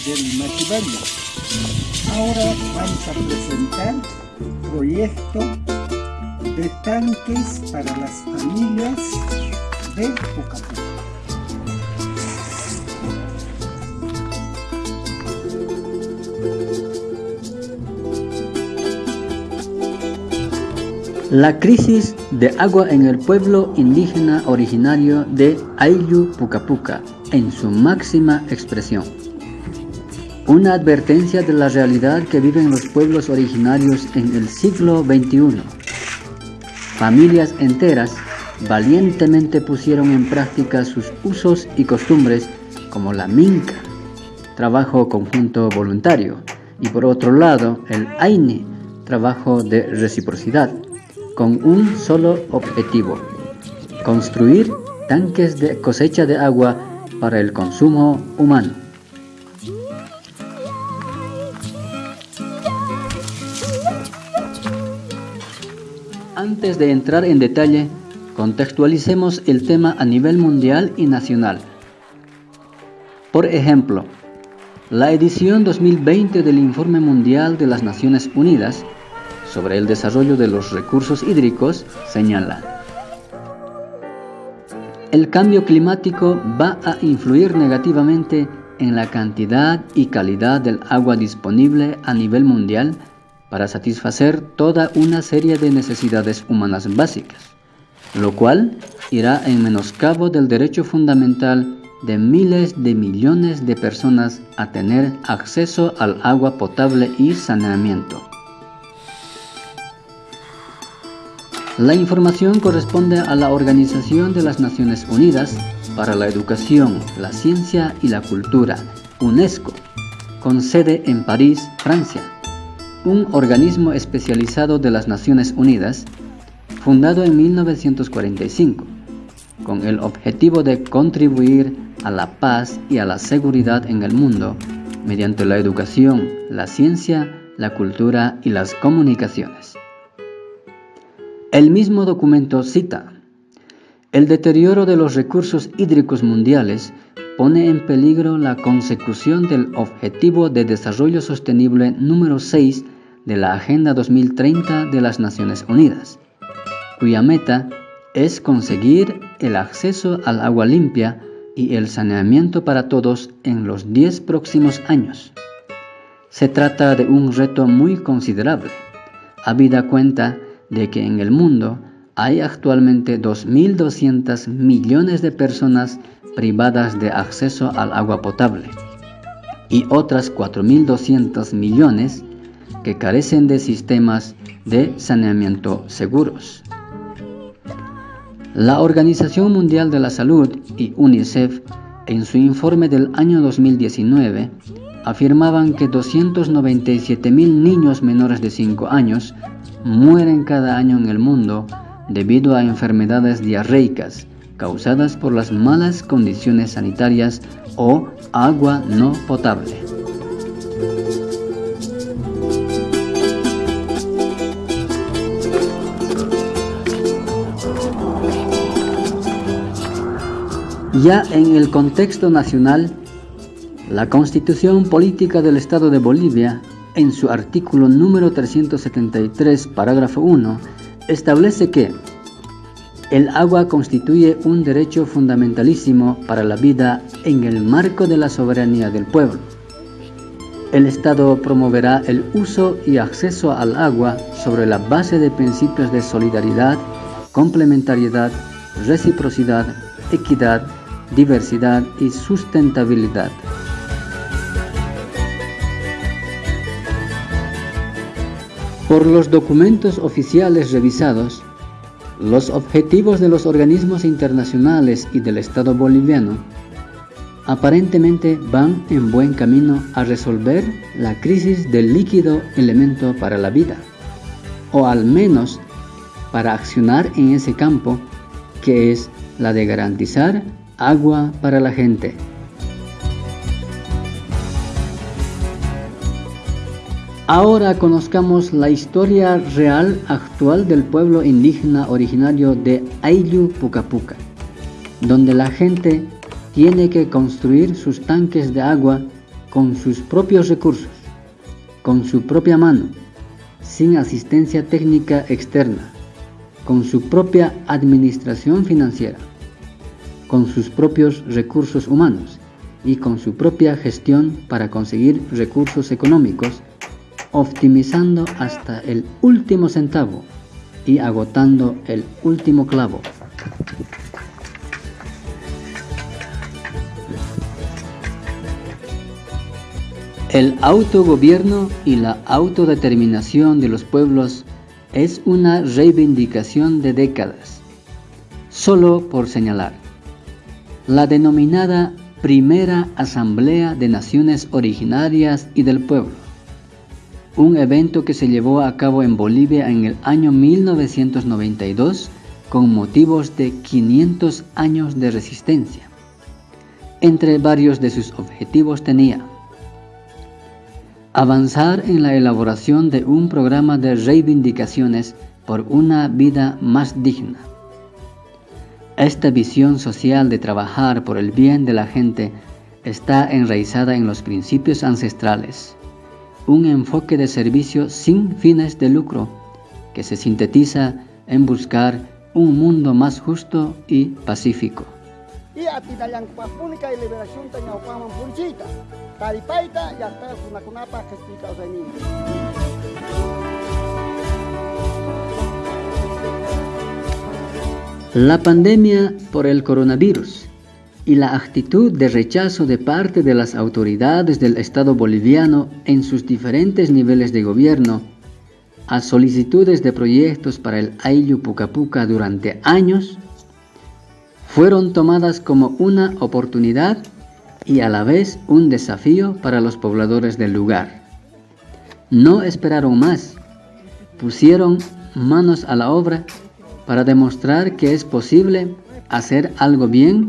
Fidel Machivalli. Ahora vamos a presentar proyecto de tanques para las familias de Pucapuca. La crisis de agua en el pueblo indígena originario de Ayllu Pucapuca en su máxima expresión. Una advertencia de la realidad que viven los pueblos originarios en el siglo XXI. Familias enteras valientemente pusieron en práctica sus usos y costumbres como la minca, trabajo conjunto voluntario, y por otro lado el aine, trabajo de reciprocidad, con un solo objetivo, construir tanques de cosecha de agua para el consumo humano. Antes de entrar en detalle, contextualicemos el tema a nivel mundial y nacional. Por ejemplo, la edición 2020 del Informe Mundial de las Naciones Unidas sobre el desarrollo de los recursos hídricos señala el cambio climático va a influir negativamente en la cantidad y calidad del agua disponible a nivel mundial para satisfacer toda una serie de necesidades humanas básicas, lo cual irá en menoscabo del derecho fundamental de miles de millones de personas a tener acceso al agua potable y saneamiento. La información corresponde a la Organización de las Naciones Unidas para la Educación, la Ciencia y la Cultura, UNESCO, con sede en París, Francia, un organismo especializado de las Naciones Unidas, fundado en 1945, con el objetivo de contribuir a la paz y a la seguridad en el mundo mediante la educación, la ciencia, la cultura y las comunicaciones. El mismo documento cita, el deterioro de los recursos hídricos mundiales pone en peligro la consecución del Objetivo de Desarrollo Sostenible número 6 de la Agenda 2030 de las Naciones Unidas, cuya meta es conseguir el acceso al agua limpia y el saneamiento para todos en los 10 próximos años. Se trata de un reto muy considerable, habida cuenta de que en el mundo hay actualmente 2.200 millones de personas privadas de acceso al agua potable y otras 4.200 millones que carecen de sistemas de saneamiento seguros. La Organización Mundial de la Salud y UNICEF en su informe del año 2019 afirmaban que 297.000 niños menores de 5 años mueren cada año en el mundo debido a enfermedades diarreicas causadas por las malas condiciones sanitarias o agua no potable. Ya en el contexto nacional, la Constitución Política del Estado de Bolivia en su artículo número 373, parágrafo 1, establece que el agua constituye un derecho fundamentalísimo para la vida en el marco de la soberanía del pueblo. El Estado promoverá el uso y acceso al agua sobre la base de principios de solidaridad, complementariedad, reciprocidad, equidad, diversidad y sustentabilidad. Por los documentos oficiales revisados, los objetivos de los organismos internacionales y del Estado boliviano aparentemente van en buen camino a resolver la crisis del líquido elemento para la vida, o al menos para accionar en ese campo que es la de garantizar agua para la gente. Ahora conozcamos la historia real actual del pueblo indígena originario de Ayllu Pucapuca, donde la gente tiene que construir sus tanques de agua con sus propios recursos, con su propia mano, sin asistencia técnica externa, con su propia administración financiera, con sus propios recursos humanos y con su propia gestión para conseguir recursos económicos, optimizando hasta el último centavo y agotando el último clavo. El autogobierno y la autodeterminación de los pueblos es una reivindicación de décadas. Solo por señalar, la denominada Primera Asamblea de Naciones Originarias y del Pueblo, un evento que se llevó a cabo en Bolivia en el año 1992 con motivos de 500 años de resistencia. Entre varios de sus objetivos tenía Avanzar en la elaboración de un programa de reivindicaciones por una vida más digna. Esta visión social de trabajar por el bien de la gente está enraizada en los principios ancestrales, un enfoque de servicio sin fines de lucro que se sintetiza en buscar un mundo más justo y pacífico. La pandemia por el coronavirus y la actitud de rechazo de parte de las autoridades del Estado boliviano en sus diferentes niveles de gobierno a solicitudes de proyectos para el Ayllu Pucapuca durante años fueron tomadas como una oportunidad y a la vez un desafío para los pobladores del lugar. No esperaron más, pusieron manos a la obra para demostrar que es posible hacer algo bien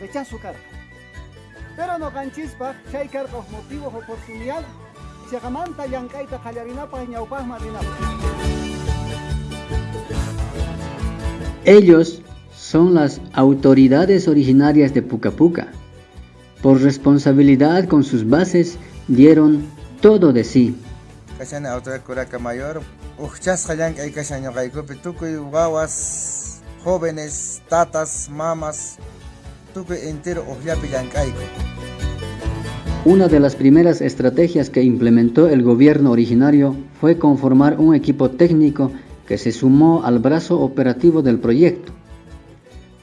Rechazo carga. Pero no ganchispa, chay carga motivo oportunidad, chagamanta yankaita kallarinapa ñaupaj marinapa. Ellos son las autoridades originarias de Puca Puca por responsabilidad con sus bases, dieron todo de sí. jóvenes, tatas, mamas, entero Una de las primeras estrategias que implementó el gobierno originario fue conformar un equipo técnico que se sumó al brazo operativo del proyecto.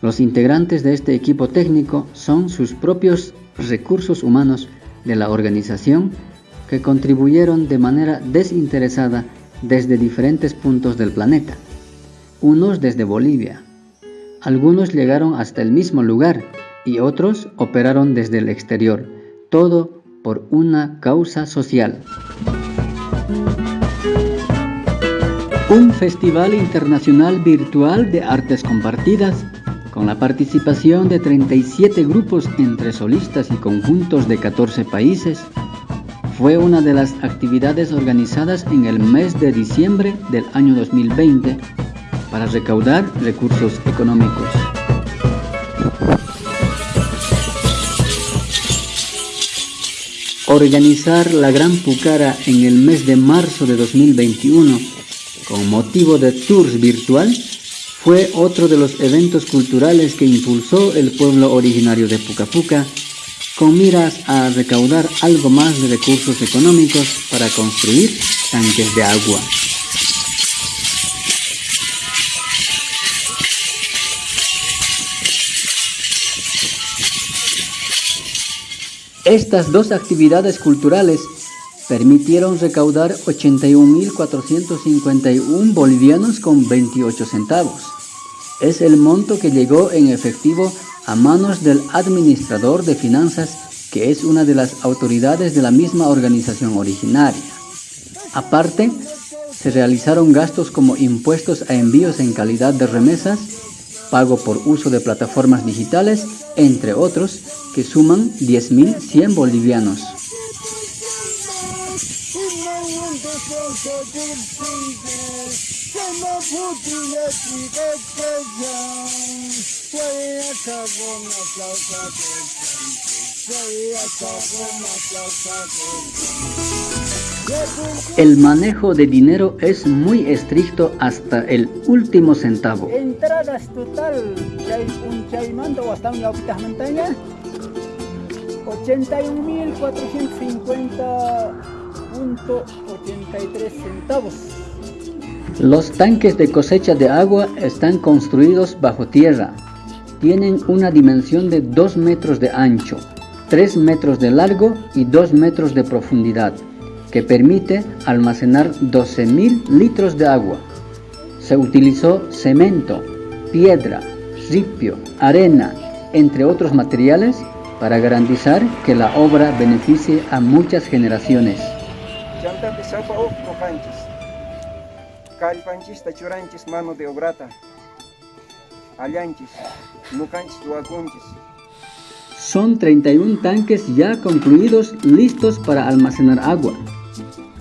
Los integrantes de este equipo técnico son sus propios recursos humanos de la organización que contribuyeron de manera desinteresada desde diferentes puntos del planeta, unos desde Bolivia. Algunos llegaron hasta el mismo lugar y otros operaron desde el exterior, todo por una causa social. Un festival internacional virtual de artes compartidas con la participación de 37 grupos entre solistas y conjuntos de 14 países, fue una de las actividades organizadas en el mes de diciembre del año 2020 para recaudar recursos económicos. Organizar la Gran Pucara en el mes de marzo de 2021 con motivo de tours virtual, fue otro de los eventos culturales que impulsó el pueblo originario de Pucapuca con miras a recaudar algo más de recursos económicos para construir tanques de agua. Estas dos actividades culturales permitieron recaudar 81.451 bolivianos con 28 centavos. Es el monto que llegó en efectivo a manos del administrador de finanzas, que es una de las autoridades de la misma organización originaria. Aparte, se realizaron gastos como impuestos a envíos en calidad de remesas, pago por uso de plataformas digitales, entre otros, que suman 10.100 bolivianos. El manejo de dinero es muy estricto hasta el último centavo. Entradas total, un chaimando hasta una montaña, 81.450.83 centavos. Los tanques de cosecha de agua están construidos bajo tierra. Tienen una dimensión de 2 metros de ancho, 3 metros de largo y 2 metros de profundidad, que permite almacenar 12.000 litros de agua. Se utilizó cemento, piedra, ripio, arena, entre otros materiales, para garantizar que la obra beneficie a muchas generaciones. kallpanchista churanchis mano de obrata Son 31 tanques ya concluidos listos para almacenar agua.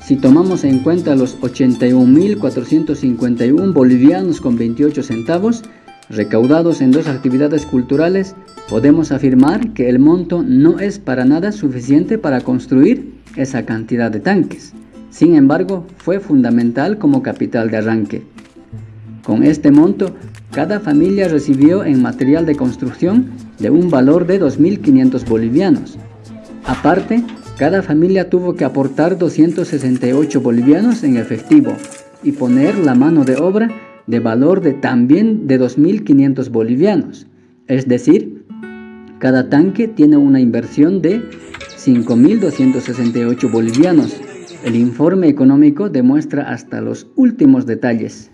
Si tomamos en cuenta los 81.451 bolivianos con 28 centavos, recaudados en dos actividades culturales, podemos afirmar que el monto no es para nada suficiente para construir esa cantidad de tanques. Sin embargo, fue fundamental como capital de arranque. Con este monto, cada familia recibió en material de construcción de un valor de 2.500 bolivianos. Aparte, cada familia tuvo que aportar 268 bolivianos en efectivo y poner la mano de obra de valor de también de 2.500 bolivianos. Es decir, cada tanque tiene una inversión de 5.268 bolivianos el informe económico demuestra hasta los últimos detalles.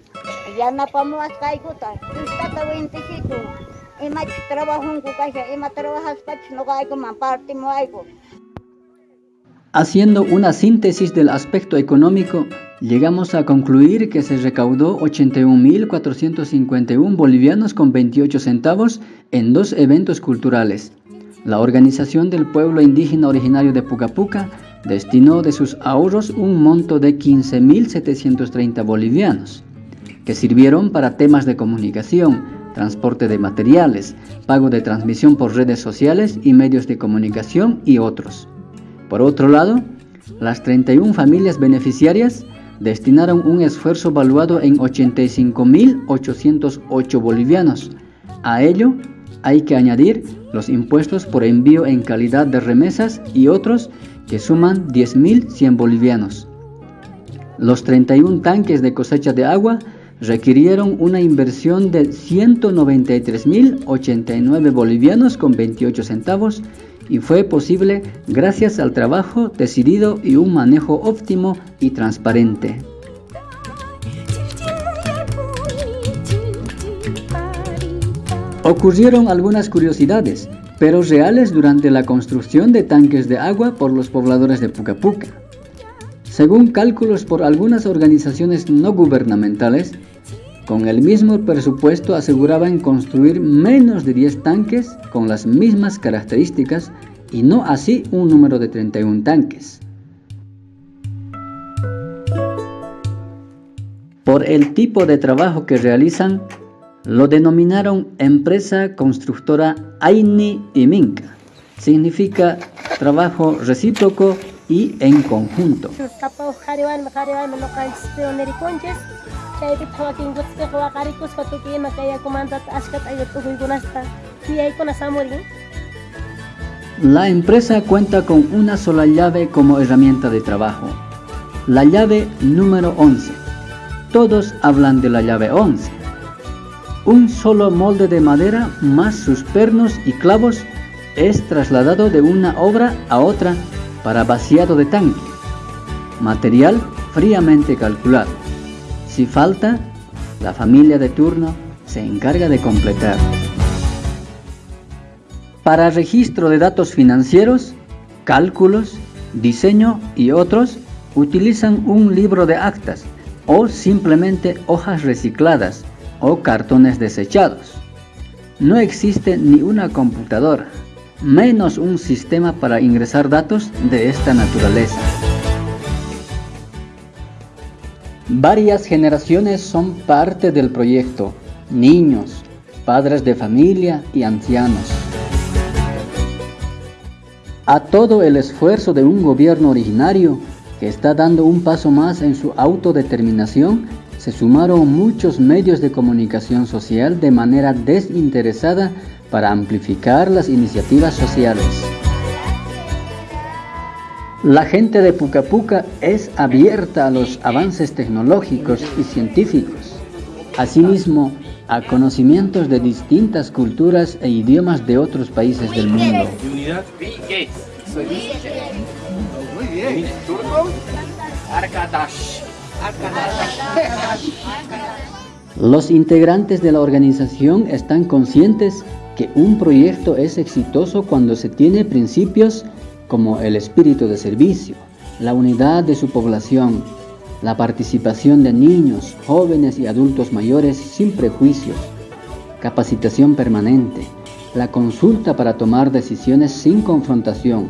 Haciendo una síntesis del aspecto económico, llegamos a concluir que se recaudó 81.451 bolivianos con 28 centavos en dos eventos culturales. La Organización del Pueblo Indígena Originario de Pucapuca destinó de sus ahorros un monto de 15.730 bolivianos, que sirvieron para temas de comunicación, transporte de materiales, pago de transmisión por redes sociales y medios de comunicación y otros. Por otro lado, las 31 familias beneficiarias destinaron un esfuerzo valuado en 85.808 bolivianos. A ello hay que añadir los impuestos por envío en calidad de remesas y otros que suman 10.100 bolivianos. Los 31 tanques de cosecha de agua requirieron una inversión de 193.089 bolivianos con 28 centavos y fue posible gracias al trabajo decidido y un manejo óptimo y transparente. Ocurrieron algunas curiosidades, pero reales durante la construcción de tanques de agua por los pobladores de Pucapuca. Según cálculos por algunas organizaciones no gubernamentales, con el mismo presupuesto aseguraban construir menos de 10 tanques con las mismas características y no así un número de 31 tanques. Por el tipo de trabajo que realizan, lo denominaron empresa constructora Aini y Minca. Significa trabajo recíproco y en conjunto. La empresa cuenta con una sola llave como herramienta de trabajo, la llave número 11. Todos hablan de la llave 11. Un solo molde de madera más sus pernos y clavos es trasladado de una obra a otra para vaciado de tanque. Material fríamente calculado. Si falta, la familia de turno se encarga de completar. Para registro de datos financieros, cálculos, diseño y otros, utilizan un libro de actas o simplemente hojas recicladas o cartones desechados. No existe ni una computadora, menos un sistema para ingresar datos de esta naturaleza. Varias generaciones son parte del proyecto, niños, padres de familia y ancianos. A todo el esfuerzo de un gobierno originario que está dando un paso más en su autodeterminación, se sumaron muchos medios de comunicación social de manera desinteresada para amplificar las iniciativas sociales. La gente de Puca Puca es abierta a los avances tecnológicos y científicos, asimismo a conocimientos de distintas culturas e idiomas de otros países del mundo. Los integrantes de la organización están conscientes que un proyecto es exitoso cuando se tiene principios como el espíritu de servicio, la unidad de su población, la participación de niños, jóvenes y adultos mayores sin prejuicios, capacitación permanente, la consulta para tomar decisiones sin confrontación,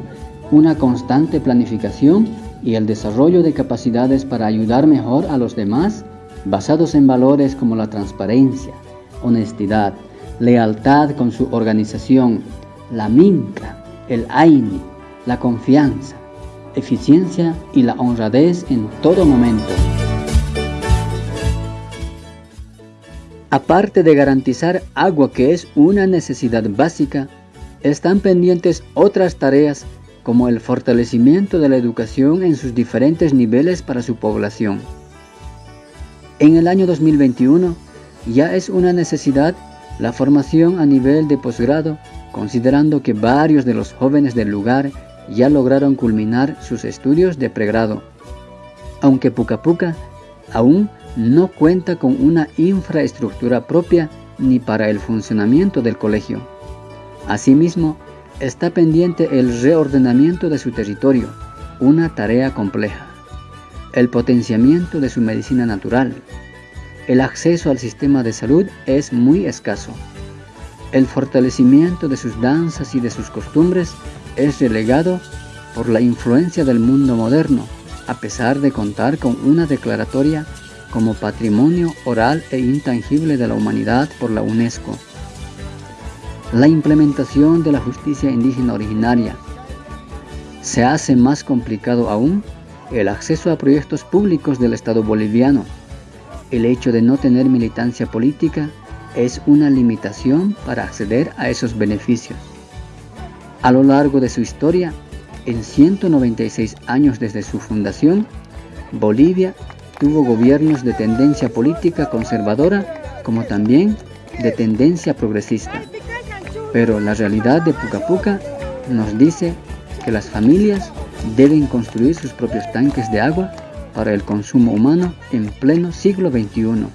una constante planificación y el desarrollo de capacidades para ayudar mejor a los demás basados en valores como la transparencia, honestidad, lealtad con su organización, la minca, el AINI, la confianza, eficiencia y la honradez en todo momento. Aparte de garantizar agua que es una necesidad básica, están pendientes otras tareas como el fortalecimiento de la educación en sus diferentes niveles para su población. En el año 2021 ya es una necesidad la formación a nivel de posgrado, considerando que varios de los jóvenes del lugar ya lograron culminar sus estudios de pregrado, aunque Puca Puca aún no cuenta con una infraestructura propia ni para el funcionamiento del colegio. Asimismo, está pendiente el reordenamiento de su territorio, una tarea compleja. El potenciamiento de su medicina natural. El acceso al sistema de salud es muy escaso. El fortalecimiento de sus danzas y de sus costumbres es relegado por la influencia del mundo moderno, a pesar de contar con una declaratoria como patrimonio oral e intangible de la humanidad por la UNESCO la implementación de la justicia indígena originaria. Se hace más complicado aún el acceso a proyectos públicos del Estado boliviano. El hecho de no tener militancia política es una limitación para acceder a esos beneficios. A lo largo de su historia, en 196 años desde su fundación, Bolivia tuvo gobiernos de tendencia política conservadora como también de tendencia progresista. Pero la realidad de Puca Puca nos dice que las familias deben construir sus propios tanques de agua para el consumo humano en pleno siglo XXI.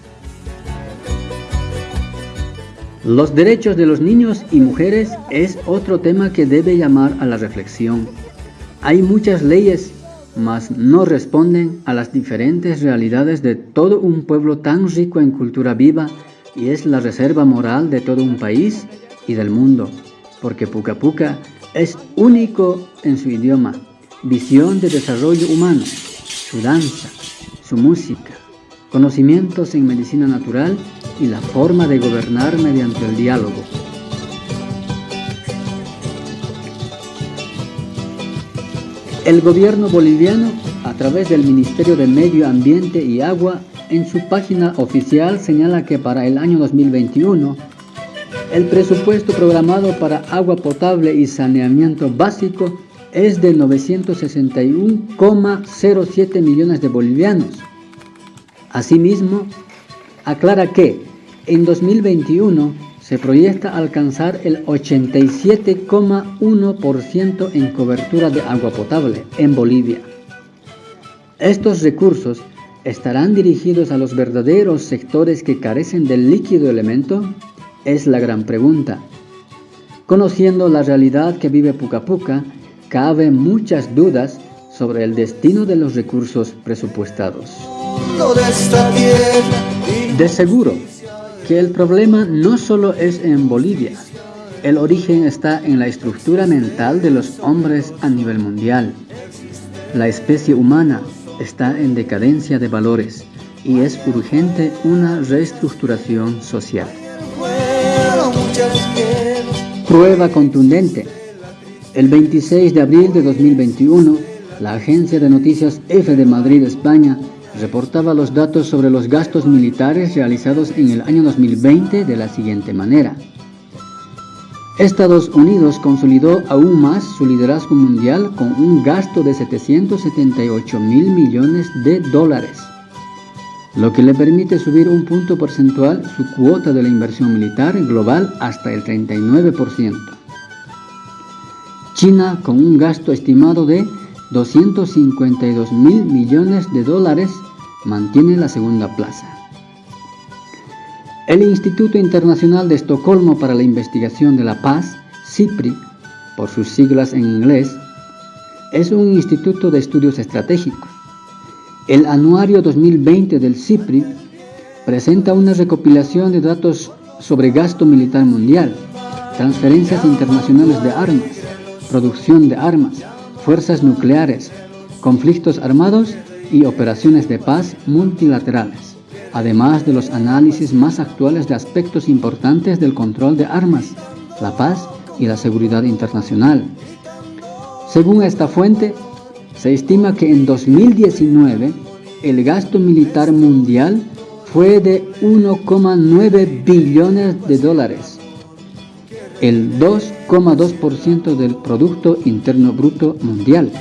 Los derechos de los niños y mujeres es otro tema que debe llamar a la reflexión. Hay muchas leyes, mas no responden a las diferentes realidades de todo un pueblo tan rico en cultura viva y es la reserva moral de todo un país y del mundo, porque Puca Puca es único en su idioma, visión de desarrollo humano, su danza, su música, conocimientos en medicina natural y la forma de gobernar mediante el diálogo. El gobierno boliviano, a través del Ministerio de Medio Ambiente y Agua, en su página oficial señala que para el año 2021, el presupuesto programado para agua potable y saneamiento básico es de 961,07 millones de bolivianos. Asimismo, aclara que en 2021 se proyecta alcanzar el 87,1% en cobertura de agua potable en Bolivia. Estos recursos estarán dirigidos a los verdaderos sectores que carecen del líquido elemento? Es la gran pregunta. Conociendo la realidad que vive Puca Puca, cabe muchas dudas sobre el destino de los recursos presupuestados. De seguro que el problema no solo es en Bolivia, el origen está en la estructura mental de los hombres a nivel mundial. La especie humana está en decadencia de valores y es urgente una reestructuración social. Prueba contundente. El 26 de abril de 2021, la agencia de noticias F de Madrid, España, reportaba los datos sobre los gastos militares realizados en el año 2020 de la siguiente manera. Estados Unidos consolidó aún más su liderazgo mundial con un gasto de 778 mil millones de dólares, lo que le permite subir un punto porcentual su cuota de la inversión militar global hasta el 39%. China, con un gasto estimado de 252 mil millones de dólares, mantiene la segunda plaza. El Instituto Internacional de Estocolmo para la Investigación de la Paz, CIPRI, por sus siglas en inglés, es un instituto de estudios estratégicos. El anuario 2020 del CIPRI presenta una recopilación de datos sobre gasto militar mundial, transferencias internacionales de armas, producción de armas, fuerzas nucleares, conflictos armados y operaciones de paz multilaterales además de los análisis más actuales de aspectos importantes del control de armas, la paz y la seguridad internacional. Según esta fuente, se estima que en 2019 el gasto militar mundial fue de 1,9 billones de dólares, el 2,2% del Producto Interno Bruto Mundial,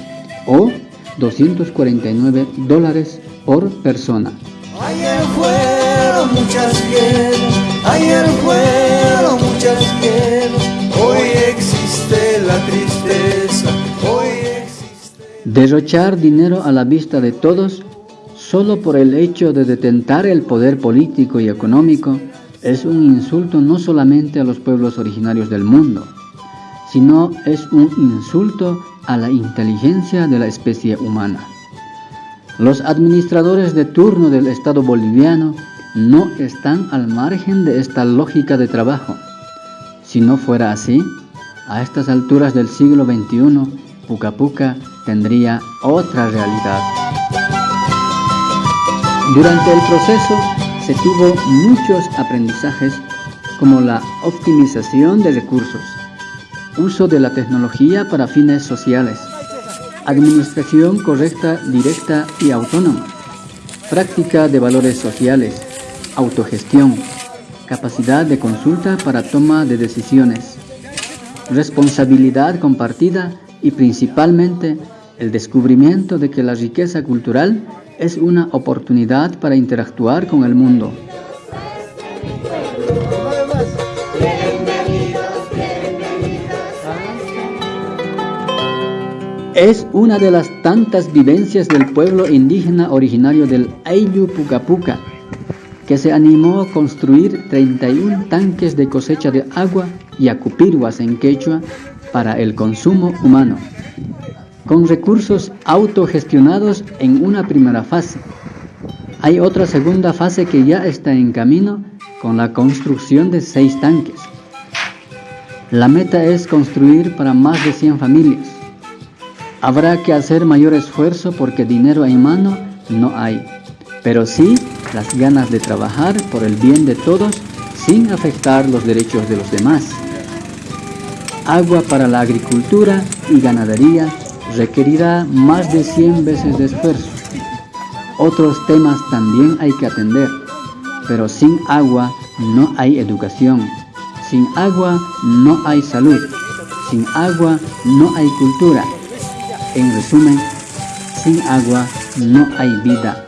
o 249 dólares por persona. Ayer fueron muchas ayer fueron muchas hoy existe la tristeza, hoy existe... Derrochar dinero a la vista de todos solo por el hecho de detentar el poder político y económico es un insulto no solamente a los pueblos originarios del mundo, sino es un insulto a la inteligencia de la especie humana. Los administradores de turno del Estado boliviano no están al margen de esta lógica de trabajo. Si no fuera así, a estas alturas del siglo XXI, Puca Puca tendría otra realidad. Durante el proceso se tuvo muchos aprendizajes como la optimización de recursos, uso de la tecnología para fines sociales, administración correcta, directa y autónoma, práctica de valores sociales, autogestión, capacidad de consulta para toma de decisiones, responsabilidad compartida y principalmente el descubrimiento de que la riqueza cultural es una oportunidad para interactuar con el mundo. Es una de las tantas vivencias del pueblo indígena originario del Ayllu Pucapuca, que se animó a construir 31 tanques de cosecha de agua y acupiruas en quechua para el consumo humano, con recursos autogestionados en una primera fase. Hay otra segunda fase que ya está en camino con la construcción de seis tanques. La meta es construir para más de 100 familias Habrá que hacer mayor esfuerzo porque dinero en mano no hay, pero sí las ganas de trabajar por el bien de todos sin afectar los derechos de los demás. Agua para la agricultura y ganadería requerirá más de 100 veces de esfuerzo. Otros temas también hay que atender, pero sin agua no hay educación, sin agua no hay salud, sin agua no hay cultura, en resumen, sin agua no hay vida.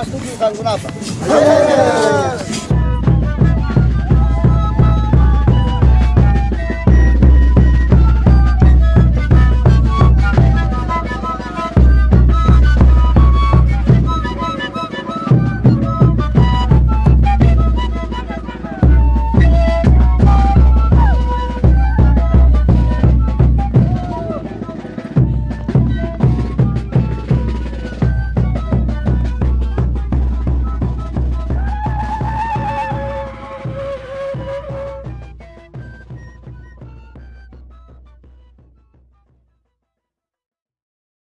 mas tujuh kan kenapa?